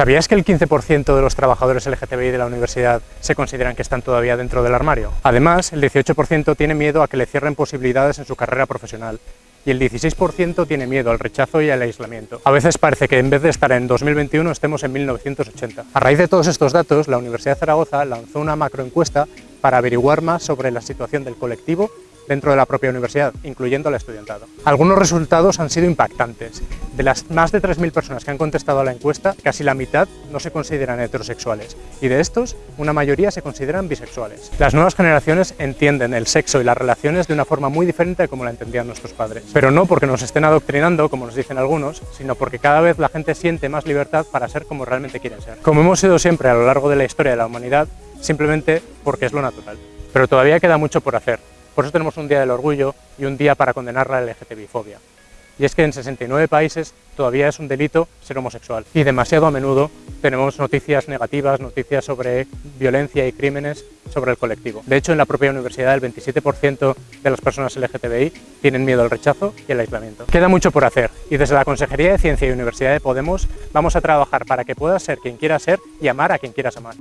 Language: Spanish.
¿Sabías que el 15% de los trabajadores LGTBI de la universidad se consideran que están todavía dentro del armario? Además, el 18% tiene miedo a que le cierren posibilidades en su carrera profesional y el 16% tiene miedo al rechazo y al aislamiento. A veces parece que en vez de estar en 2021 estemos en 1980. A raíz de todos estos datos, la Universidad de Zaragoza lanzó una macroencuesta para averiguar más sobre la situación del colectivo dentro de la propia universidad, incluyendo al estudiantado. Algunos resultados han sido impactantes. De las más de 3.000 personas que han contestado a la encuesta, casi la mitad no se consideran heterosexuales, y de estos, una mayoría se consideran bisexuales. Las nuevas generaciones entienden el sexo y las relaciones de una forma muy diferente de como la entendían nuestros padres. Pero no porque nos estén adoctrinando, como nos dicen algunos, sino porque cada vez la gente siente más libertad para ser como realmente quieren ser. Como hemos sido siempre a lo largo de la historia de la humanidad, simplemente porque es lo natural. Pero todavía queda mucho por hacer, por eso tenemos un Día del Orgullo y un día para condenar la LGTBI-fobia. Y es que en 69 países todavía es un delito ser homosexual. Y demasiado a menudo tenemos noticias negativas, noticias sobre violencia y crímenes sobre el colectivo. De hecho, en la propia universidad el 27% de las personas LGTBI tienen miedo al rechazo y al aislamiento. Queda mucho por hacer y desde la Consejería de Ciencia y Universidad de Podemos vamos a trabajar para que puedas ser quien quieras ser y amar a quien quieras amar.